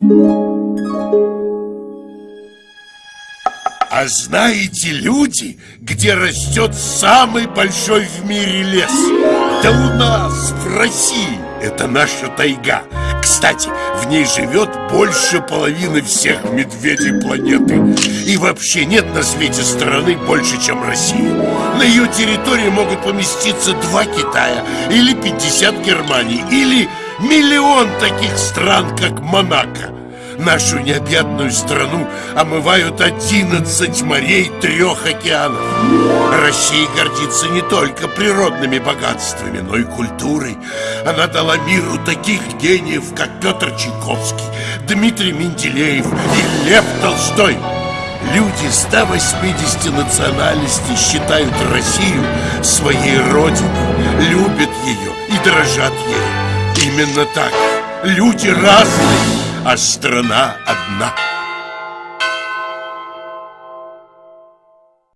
А знаете, люди, где растет самый большой в мире лес? Да у нас, в России, это наша тайга. Кстати, в ней живет больше половины всех медведей планеты. И вообще нет на свете страны больше, чем Россия. На ее территории могут поместиться два Китая Или 50 Германий Или миллион таких стран, как Монако. Нашу необъятную страну омывают 11 морей трех океанов. Россия гордится не только природными богатствами, но и культурой. Она дала миру таких гениев, как Петр Чайковский, Дмитрий Менделеев и Лев Толстой. Люди 180 национальностей считают Россию своей родиной Любят ее и дрожат ею Именно так. Люди разные, а страна одна